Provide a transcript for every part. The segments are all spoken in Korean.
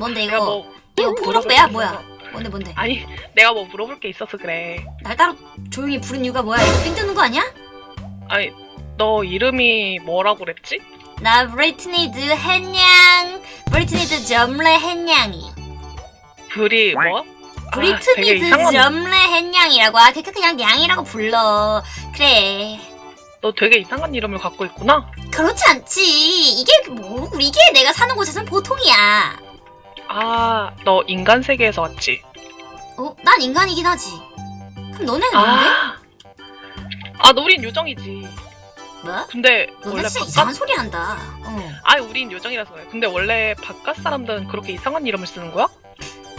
뭔데 이거? 뭐 이거 게 뭐야? 뭔데 뭔데? 아니 내가 뭐 물어볼 게 있어서 그래. 날 따로 조용히 부른 이유가 뭐야? 이거 삥 뜨는 거 아니야? 아니 너 이름이 뭐라고 그랬지? 나 브리트니 드 햇냥 브리트니 드 점레 햇냥이 불이 뭐? 아, 되게 브리트니 드 이상한. 점레 햇냥이라고 아 그니까 그냥 양이라고 불러 그래 너 되게 이상한 이름을 갖고 있구나. 그렇지 않지 이게 뭐 이게 내가 사는 곳에선 보통이야 아, 너 인간 세계에서 왔지? 어? 난 인간이긴 하지 그럼 너네는 뭔데? 아, 아, 너 우린 요정이지. 뭐? 근데 너네 원래 진짜 바깥, 이상한 소리 한다 어. 아, 우린 요정이라서 그래. 근데 원래 바깥 사람들은 그렇게 이상한 이름을 쓰는 거야?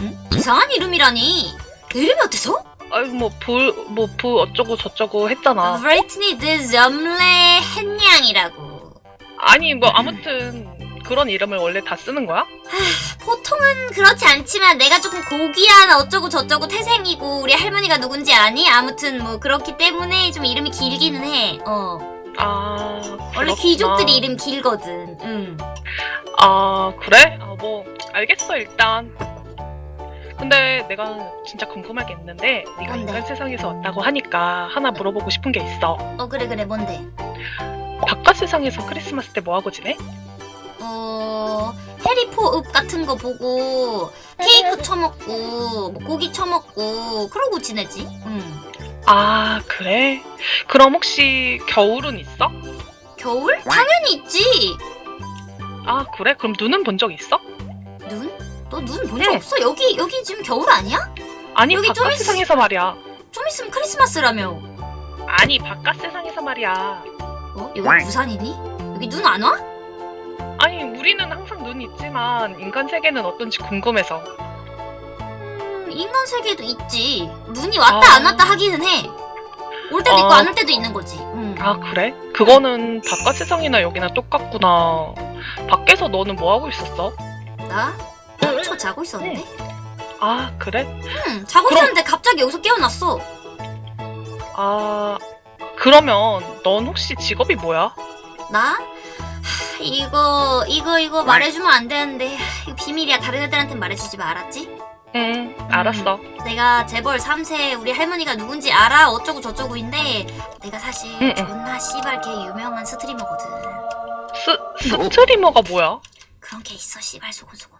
응? 이상한 이름이라니 내 이름이 어때서? 아유, 뭐, 불, 뭐, 부 어쩌고 저쩌고 했잖아. 브리트니 드 점레 햇냥이라고 아니, 뭐, 아무튼, 그런 이름을 원래 다 쓰는 거야? 보통은 그렇지 않지만 내가 조금 고귀한 어쩌고 저쩌고 태생이고 우리 할머니가 누군지 아니? 아무튼 뭐 그렇기 때문에 좀 이름이 길기는 해. 어. 아, 원래 그렇구나. 귀족들이 이름 길거든. 응. 아, 그래? 아, 뭐, 알겠어, 일단. 근데 내가 진짜 궁금한 게 있는데, 네가 뭔데? 인간 세상에서 왔다고 하니까 하나 물어보고 싶은 게 있어. 어 그래 그래 뭔데? 바깥 세상에서 크리스마스 때 뭐 하고 지내? 어 해리포읍 같은 거 보고 케이크 처먹고 뭐 고기 처먹고 그러고 지내지. 응. 아, 그래? 그럼 혹시 겨울은 있어? 겨울? 당연히 있지. 아, 그래? 그럼 눈은 본 적 있어? 눈? 너 눈 본적 응. 없어? 여기 여기 지금 겨울 아니야? 아니, 여기 좀 바깥 있- 세상에서 말이야. 좀 있으면 크리스마스라며. 아니, 바깥 세상에서 말이야. 어? 여기 부산이니? 여기 눈 안 와? 아니, 우리는 항상 눈이 있지만, 인간 세계는 어떤지 궁금해서. 음, 인간 세계도 있지. 눈이 왔다 아. 안 왔다 하기는 해. 올 때도 있고 아. 안올 때도 있는 거지. 음. 아, 그래? 그거는 바깥 세상이나 여기나 똑같구나. 밖에서 너는 뭐 하고 있었어? 나? 나저 자고 있었는데? 아, 그래? 응, 자고 그럼- 있었는데 갑자기 여기서 깨어났어. 아, 그러면 넌 혹시 직업이 뭐야? 나? 하, 이거 이거 이거 말해주면 안 되는데 하, 이거 비밀이야. 다른 애들한테 말해주지 마. 알았지? 응, 알았어. 내가 재벌 3세 우리 할머니가 누군지 알아 어쩌고 저쩌고인데 내가 사실 응, 응. 존나 씨발 개 유명한 스트리머거든. 스, 스트리머가 뭐야? 그런 게 있어 씨발 소곤소곤.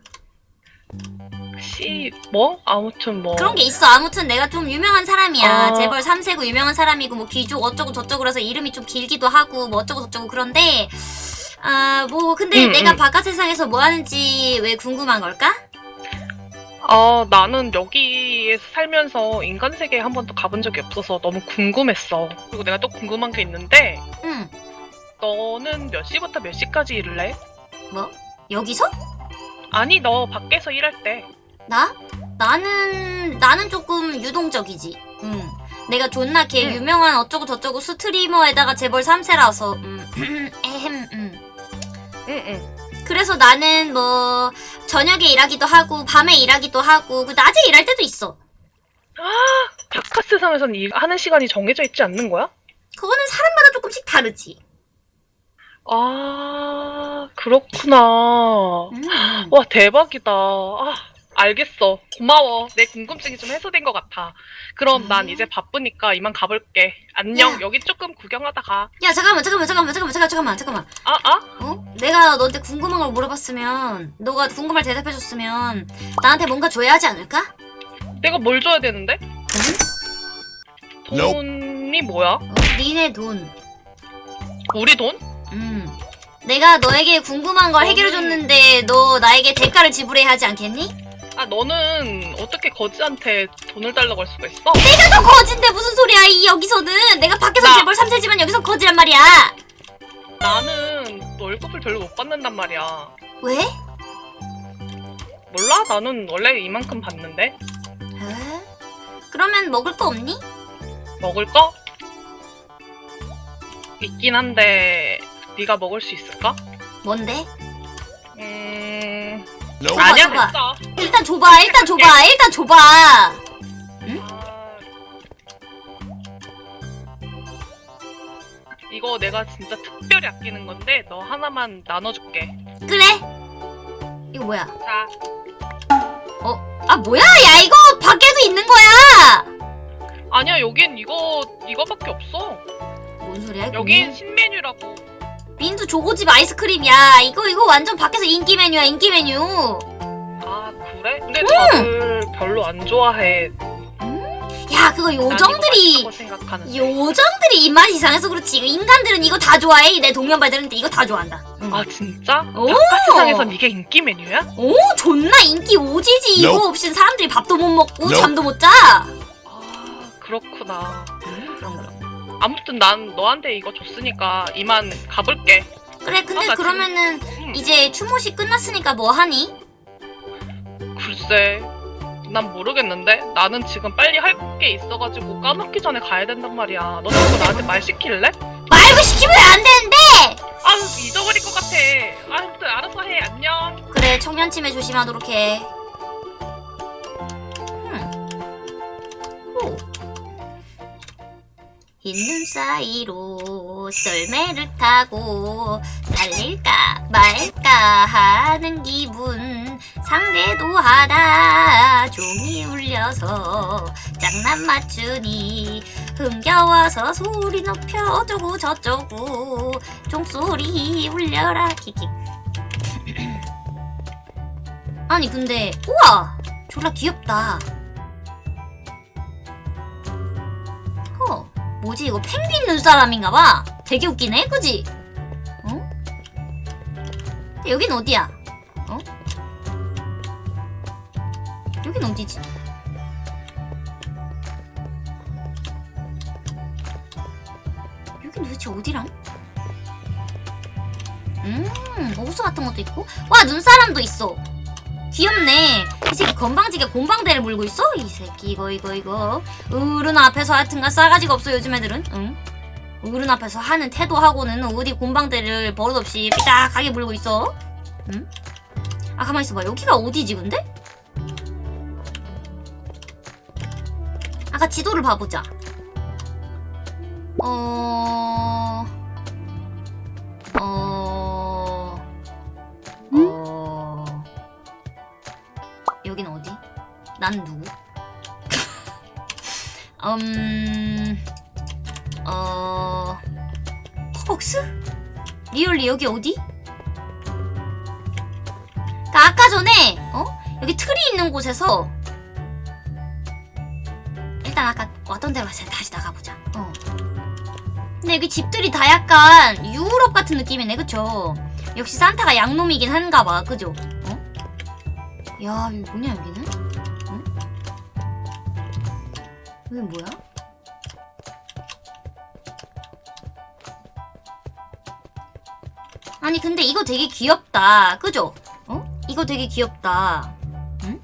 씨, 뭐? 아무튼 뭐. 그런 게 있어. 아무튼 내가 좀 유명한 사람이야. 아. 재벌 3세고 유명한 사람이고 뭐 귀족 어쩌고 저쩌고 그래서 이름이 좀 길기도 하고 뭐 어쩌고 저쩌고 그런데 아 뭐 근데 응, 내가 응. 바깥 세상에서 뭐 하는지 왜 궁금한 걸까? 아, 나는 여기에서 살면서 인간 세계에 한 번도 가본 적이 없어서 너무 궁금했어. 그리고 내가 또 궁금한 게 있는데, 응. 너는 몇 시부터 몇 시까지 일을 해? 뭐? 여기서? 아니, 너 밖에서 일할 때. 나? 나는 나는 조금 유동적이지. 응. 내가 존나 걔 응. 유명한 어쩌고 저쩌고 스트리머에다가 재벌 3세라서 음. 에헴 음. 응, 응. 그래서 나는 뭐 저녁에 일하기도 하고 밤에 일하기도 하고 그 낮에 일할 때도 있어. 바깥 세상에서는 일하는 시간이 정해져 있지 않는 거야? 그거는 사람마다 조금씩 다르지. 아, 그렇구나. 음. 와, 대박이다. 아, 알겠어. 고마워. 내 궁금증이 좀 해소된 것 같아. 그럼 난 음. 이제 바쁘니까 이만 가볼게. 안녕. 야. 여기 조금 구경하다 가. 야 잠깐만 잠깐만 잠깐만 잠깐만 잠깐 잠깐만 잠깐만. 아, 아? 어? 내가 너한테 궁금한 걸 물어봤으면 너가 궁금할 대답해줬으면 나한테 뭔가 줘야 하지 않을까? 내가 뭘 줘야 되는데? 돈? 돈이 뭐야? 어? 니네 돈. 우리 돈? 음. 내가 너에게 궁금한 걸 해결해줬는데 너 나에게 대가를 지불해야 하지 않겠니? 아, 너는 어떻게 거지한테 돈을 달라고 할 수가 있어? 내가 더 거진데 무슨 소리야 이 여기서는 내가 밖에서 나- 재벌 3세지만 여기서 거지란 말이야 나는 월급을 별로 못 받는단 말이야. 왜? 몰라? 나는 원래 이만큼 받는데. 에? 그러면 먹을 거 없니? 먹을 거? 있긴 한데 네가 먹을 수 있을까? 뭔데? 음... 줘봐, 아니야? 줘봐. 일단 줘봐 일단 줘봐 일단 줘봐. 아... 이거 내가 진짜 특별히 아끼는 건데 너 하나만 나눠줄게. 그래? 이거 뭐야? 자, 아 뭐야? 야 이거 밖에도 있는 거야! 아니야 여긴 이거 이거밖에 없어. 뭔 소리야 여긴 신메뉴라고. 민두 조고집 아이스크림이야 이거 이거 완전 밖에서 인기 메뉴야 인기 메뉴 아 그래? 근데 다들 별로 안 좋아해. 야 그거 요정들이. 요정들이 입맛 이상해서 그렇지 인간들은 이거 다 좋아해 내 동년배들은 이거 다 좋아한다 응. 아 진짜? 오! 바깥세상에선 이게 인기 메뉴야? 오 존나 인기 오지지 이거 Nope. 없이는 사람들이 밥도 못 먹고 Nope. 잠도 못자 아 그렇구나. 그런 그런 아무튼 난 너한테 이거 줬으니까 이만 가볼게. 그래 근데 아, 나 그러면은 음, 이제 추모식 끝났으니까 뭐 하니? 글쎄. 난 모르겠는데 나는 지금 빨리 할 게 있어가지고 까먹기 전에 가야 된단 말이야. 너 자꾸 나한테 말 시킬래? 말고 시키면 안 되는데 아 잊어버릴 것 같아. 아, 아무튼 알아서 해. 안녕. 그래 청년침에 조심하도록 해 흰눈 사이로 썰매를 타고 달릴까 말까 하는 기분. 상대도 하다 종이 울려서 장난 맞추니 흥겨워서 소리 높여 어쩌고 저쩌고 종소리 울려라. 킥킥. 아니 근데 우와! 졸라 귀엽다. 어 뭐지 이거 펭귄 눈사람인가봐 되게 웃기네 그지? 어? 여긴 어디야? 어? 여긴 어디지? 여긴 도대체 어디랑? 음 호수 같은 것도 있고 와 눈사람도 있어 귀엽네. 이 새끼 건방지게 곰방대를 물고 있어? 이 새끼 이거 이거 이거. 어른 앞에서 하여튼간 싸가지가 없어 요즘 애들은. 응? 어른 앞에서 하는 태도하고는 어디 곰방대를 버릇없이 삐딱하게 물고 있어. 응? 아 가만 있어봐. 여기가 어디지 근데? 아까 지도를 봐보자. 어... 어... 난 누구? 음... 어... 허벅스? 리얼리 여기 어디? 그니까 아까 전에 어? 여기 틀이 있는 곳에서 일단 아까 왔던 데로 다시 나가보자 어. 근데 여기 집들이 다 약간 유럽 같은 느낌이네 그쵸? 역시 산타가 양놈이긴 한가 봐 그죠? 어? 야 여기 뭐냐 여기는? 여기 뭐야? 아니 근데 이거 되게 귀엽다 그죠? 어? 이거 되게 귀엽다 응?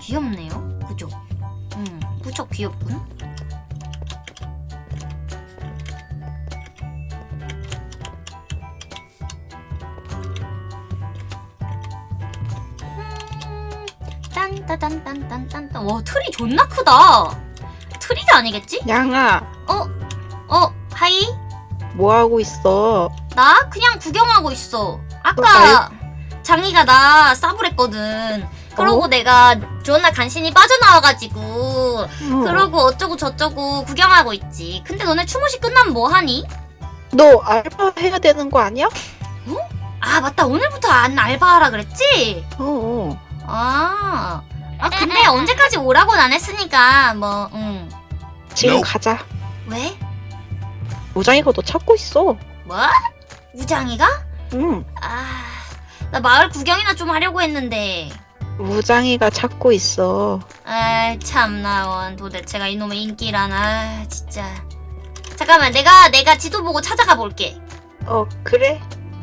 귀엽네요 그죠? 응 무척 귀엽군 딴따단딴딴딴딴 와 틀이 존나 크다 트리가 아니겠지? 양아, 어 hi 뭐 하고 있어? 나 그냥 구경하고 있어. 어, 아까 장이가 나 싸부랬거든. 그러고 어? 내가 존나 간신히 빠져나와가지고 어. 그러고 어쩌고 저쩌고 구경하고 있지. 근데 너네 추모식 끝나면 뭐 하니? 너 알바 해야 되는 거 아니야? 아 맞다 오늘부터 안 알바하라 그랬지? 어, 어. 아, 아 근데 언제까지 오라고는 안 했으니까 뭐 응. 지금 Nope. 가자. 왜? 우장이가 너 찾고 있어. 뭐? 우장이가? 응. 아, 나 마을 구경이나 좀 하려고 했는데. 우장이가 찾고 있어. 아 참나 원 도대체가 이놈의 인기라나 진짜 잠깐만 내가 내가 지도 보고 찾아가 볼게 어, 그래?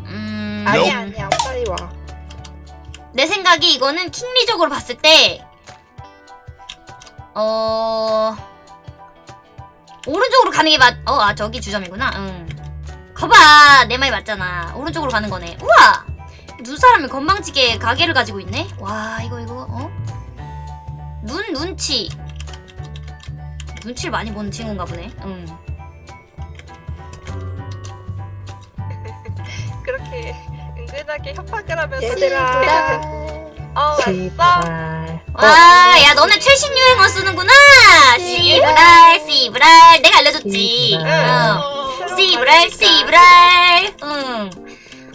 음... 아니야, 아니야. 빨리 와. 내 생각이 이거는 킹리적으로 봤을 때 어... 오른쪽으로 가는 게 맞... 어, 아 저기 주점이구나. 응. 거봐 내 말이 맞잖아. 오른쪽으로 가는 거네. 우와! 눈사람이 건방지게 가게를 가지고 있네? 와 이거 이거 어? 눈 눈치. 눈치를 많이 보는 친구인가 보네. 응. 그렇게 은근 진하게 협박을 하면서 얘들아. 어 왔어. 와, 야, 너네 최신 유행어 쓰는구나! 씨브랄, 씨브랄. 내가 알려줬지. 씨브랄. 어. 씨브랄, 씨브랄. 응.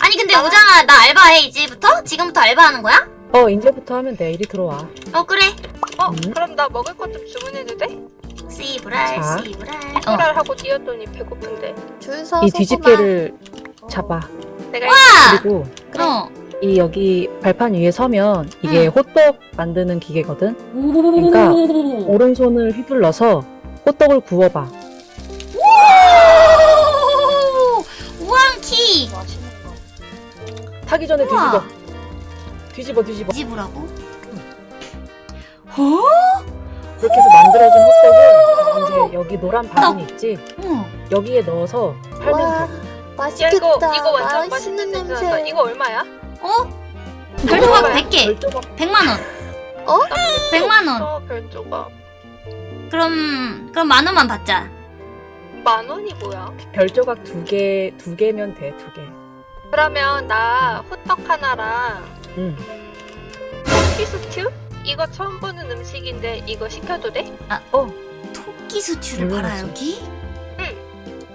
아니, 근데 우장아, 나 알바해, 이제부터? 지금부터 알바하는 거야? 어 이제부터 하면 돼. 이리 들어와. 어, 그래. 어 음. 그럼 나 먹을 것 좀 주문해도 돼? 씨브랄, 자. 씨브랄. 어. 출발 하고 뛰었더니 배고픈데 줄 서서 이 뒤집개를 잡아. 내가 그리고 어. 이 여기 발판 위에 서면 이게 응. 호떡 만드는 기계거든. 오. 그러니까 오른손을 휘둘러서 호떡을 구워봐. 오! 우왕키! 타기 전에 우와. 뒤집어. 뒤집어 뒤집어. 뒤집으라고? 어? 그렇게 해서 만들어진 호떡은 이제 여기 노란 바구니 있지. 응. 여기에 넣어서 팔면 와 돼. 야 맛있겠다. 이거 이거 완전 맛있는 맛있는 냄새 이거 얼마야? 어? 별조각 얼마야? 100개. 별조각 100만원. 어? 100만원. 어 별조각 그럼, 그럼 만원만 받자. 만 원이 뭐야? 별조각 두 개, 두 개면 돼, 두 개. 그러면 나 호떡 하나랑 응. 음, 토끼 스튜? 이거 처음 보는 음식인데 이거 시켜도 돼? 토끼 수출을 물론이지. 팔아, 여기?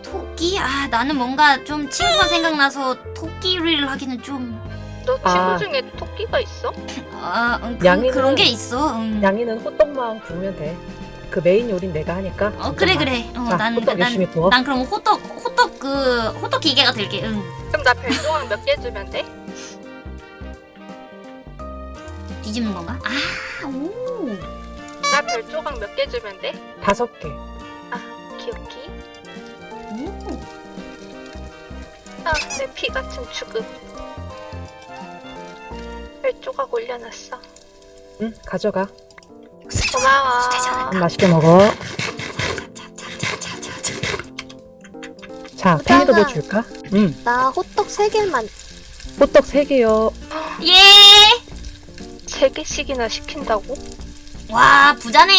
토끼? 아, 나는 뭔가 좀 친구가 생각나서 토끼 요리를 하기는 좀. 너 친구 아. 중에 토끼가 있어? 아, 응, 그, 양이는- 그런 게 있어. 응. 양이는 호떡만 구우면 돼. 그 메인 요리는 내가 하니까. 어, 그래. 그래. 어, 자, 난, 호떡 난, 열심히 구워. 난 그럼 호떡, 호떡 그, 호떡 기계가 될게, 응. 그럼 나 별조각 몇개 주면 돼? 뒤집는 건가? 아, 오. 나 별조각 몇 개 주면 돼? 다섯 개. 기억기? 오. 아, 내피 같은 죽음. 별조각 올려놨어. 응, 가져가. 고마워. 음, 맛있게 먹어. 자. 팽이도 뭐 줄까? 응. 나 호떡 세 개만. 호떡 세 개요. 예! 세 개씩이나 시킨다고? 와, 부자네!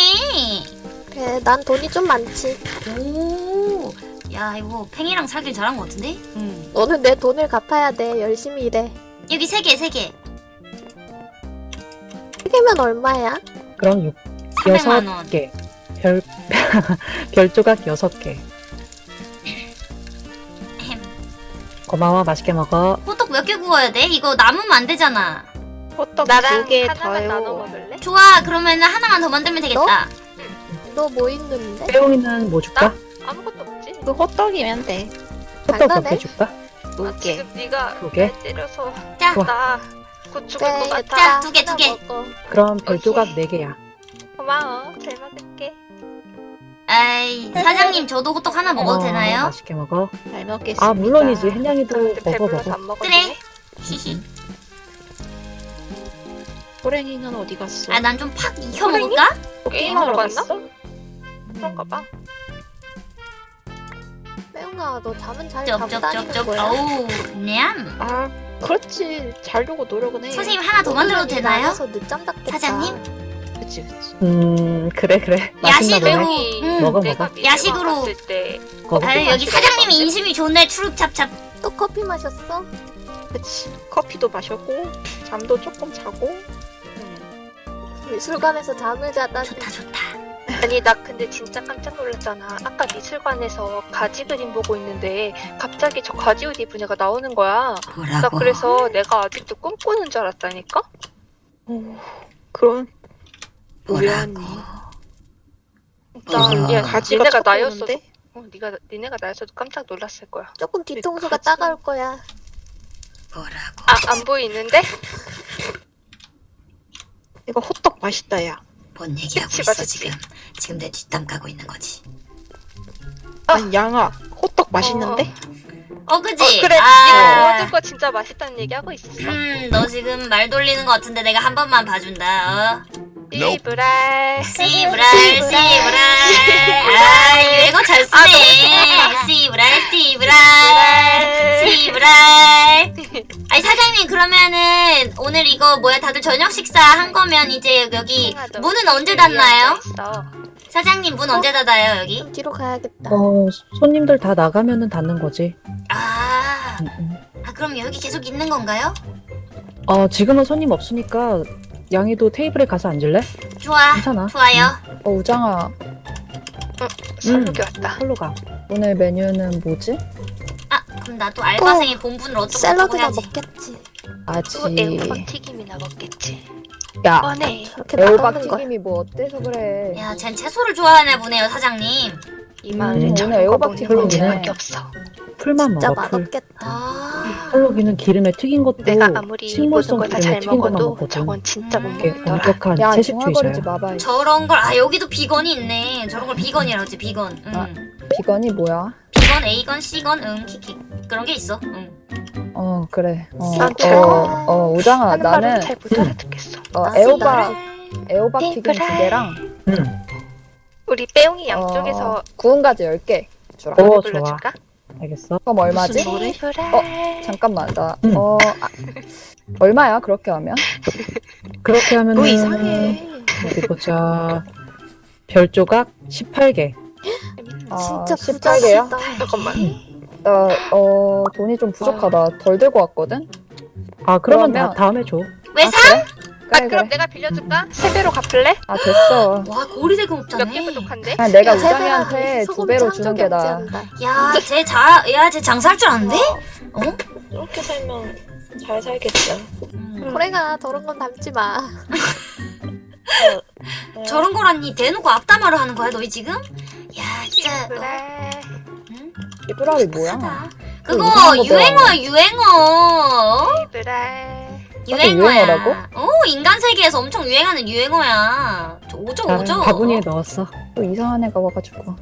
그래 난 돈이 좀 많지. 오. 야, 이거 팽이랑 살길 잘한 것 같은데? 응. 너는 내 돈을 갚아야 돼. 열심히 일해. 여기 세 개, 세 개. 세 개면 얼마야? 그럼 육, 300만 여섯 원. 개. 별, 별 조각 여섯 개. 햄. 고마워, 맛있게 먹어. 호떡 몇 개 구워야 돼? 이거 남으면 안 되잖아. 호떡 나랑 두개 하나만 나눠 더요. 먹을래? 좋아, 그러면 하나만 더 만들면 되겠다. 너 뭐 있는데? 빼용이는 뭐 줄까? 아무것도 없지. 그 호떡이면 돼. 호떡 몇 장난해? 개 줄까? 아, 두 개. 지금 네가 두 개? 날 때려서 자, 좋아. 나 곧 죽을 것 그래, 같아. 자, 두 개, 두 개. 먹어. 그럼 별조각 네 개야. 고마워. 잘 먹을게. 아이, 사장님 저도 호떡 하나 먹어도 어, 되나요? 맛있게 먹어. 잘 먹겠습니다. 아, 물론이지. 근데 먹어, 먹어. 그래. 히히. 호랭이는 어디 갔어? 아, 난 좀 팍 익혀 먹을까? 게임하러 갔나? 그런가 봐. 매웅아 너 잠은 잘 자고 다니는 쩝쩝쩝쩝. 어우, 냠. 아, 그렇지. 자려고 노력은 해. 선생님 하나 더 만들어도 되나요? 늦잠 잤겠다. 사장님? 그치, 그치. 음, 그래, 그래. 야식으로. 응. 먹어, 내가 먹어. 미래방 야식으로. 먹어. 아유, 여기 사장님이 인심이 좋네. 추룩찹찹. 또 커피 마셨어? 그치. 커피도 마셨고, 잠도 조금 자고. 음. 미술관에서 잠을 자다니. 좋다, 좋다. 아니 나 근데 진짜 깜짝 놀랐잖아. 아까 미술관에서 가지 그림 보고 있는데 갑자기 저 가지 옷 입은 애가 나오는 거야. 나 뭐라고? 그래서 내가 아직도 꿈꾸는 줄 알았다니까? 어, 그런 뭐라고? 나 어. 야, 가지가 니네가 보이는데? 어, 네가 니네가 나였어도 깜짝 놀랐을 거야. 조금 뒤통수가 가지. 따가울 거야. 뭐라고? 아 안 보이는데? 이거 호떡 맛있다, 야. 뭔 얘기하고 있어. 지금? 지금 내 뒷담 까고 있는 거지. 아니, 양아. 호떡 맛있는데? 어, 그지? 어, 그래 아, 네가 모든 거 진짜 맛있다는 얘기 하고 있었어. 음, 너 지금 말 돌리는 거 같은데 내가 한 번만 봐준다. 어? 이브랄. 씨브랄, 씨브랄. 아, 유행어 잘 쓰네. 씨브랄, 씨브랄. 씨브랄. 아니, 사장님, 그러면은 오늘 이거 뭐야, 다들 저녁 식사 한 거면 이제 여기 문은 언제 닫나요? 있어. 사장님, 문 언제 닫아요, 여기? 좀 뒤로 가야겠다. 어, 손님들 다 나가면은 닫는 거지. 아, 음, 음. 아 그럼 여기 계속 있는 건가요? 어 지금은 손님 없으니까 양이도 테이블에 가서 앉을래? 좋아 괜찮아. 좋아요 어 우장아 설국이 왔다. 홀로 가. 오늘 메뉴는 뭐지? 아 그럼 나도 알바생의 본분을 어쩌고 샐러드나 먹겠지. 아지 또 애호박 튀김이나 먹겠지. 야 뻔해. 저렇게 애호박 맛없는 걸. 튀김이 뭐 어때서 그래 야 쟨 채소를 좋아하나 보네요 사장님 이 마을에 음, 저런 오늘 거 애호박 먹는 튀김이네. 건 쟤밖에 없어. 풀만 진짜 먹어. 풀. 맛없겠다. 아 헐로기는 기름에 튀긴 것도 내가 아무리 모든 식물성 걸다 기름에 잘 튀긴 것만 먹어도 먹거든. 저건 진짜 못 이게 먹더라. 엄격한 야 채식주의자야. 중화거리지 마봐 이 저런 걸 아 여기도 비건이 있네 저런 걸 비건이라고 하지 비건 응 아. 비건이 뭐야? 비건 A건 C건 응 키키 그런 게 있어 응 어 그래 어, 난 어, 잘- 어 우장아 하는 나는 잘못 알아듣겠어. 어, 나도 애호박 애호박 튀김 두. 개랑 응. 우리 빼용이 양쪽에서 어, 구운 가지 10개 주라 어, 좋아. 불러줄까? 알겠어. 그럼 얼마지? 불러. 잠깐만 나 응. 어, 아, 얼마야 그렇게 하면? 그렇게 하면은 뭐 이상해. 어디 보자. 별 조각 18개. 아, 진짜 18개야? 부자시다. 잠깐만. 나 어, 돈이 좀 부족하다 덜 들고 왔거든? 아 그러면 그러면- 다 다음에 줘. 왜 아, 사? 그래? 아 그래 그럼 그래 내가 빌려줄까? 세 배로 갚을래? 아 됐어 와 고리대금 몇 없잖아 개 부족한데? 그냥 내가. 우장이한테 두 배로 짠 주는 게 않나. 야쟤자야쟤 장사할 줄 아는데? 어? 이렇게 살면 잘 살겠죠. 음. 고래가 저런 건 담지 마. 저런 거라니 대놓고 악담화를 하는 거야 너희 지금? 야 진짜 그래. 응? 이브라이 뭐야? 그거 거 유행어야 유행어 그래. 유행어야. 유행어라고? 어 인간 세계에서 엄청 유행하는 유행어야. 저 오죠 나는 오죠? 바구니에 넣었어. 또 이상한 애가 와가지고.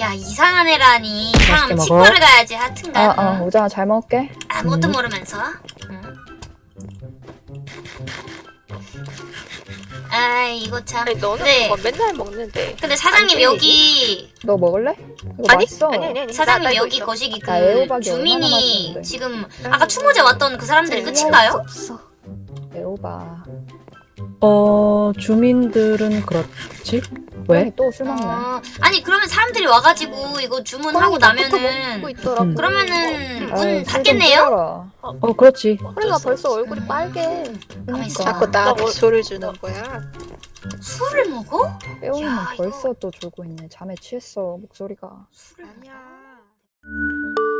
야 이상한 애라니. 이상하면 치과를. 가야지 하여튼간. 아, 아, 우장아 잘 먹을게. 아무것도 음. 모르면서 아 이거 참 아니 너는 네. 그거 맨날 먹는데. 근데 사장님 안 여기 너 먹을래? 이거 아니 맛있어 아니 아니 아니. 사장님 나, 나 이거 여기 있어. 거시기 그 애호박이 주민이 맛있는데. 지금 아까 추모제 왔던 그 사람들이 네, 끝인가요? 없어. 애호박 어 주민들은 그렇지. 왜? 또술 먹네 어, 아니 그러면 사람들이 와가지고 이거 주문하고 나부터 나면은. 음. 그러면은 아이, 문 술좀 닫겠네요? 어 그렇지. 고래가 벌써 얼굴이 빨개. 있어. 자꾸 나한테 소를 주는 거야. 술을 먹어? 빼오이는 야, 이거- 벌써 또 졸고 있네 잠에 취했어 목소리가 술을 아니야. 먹어?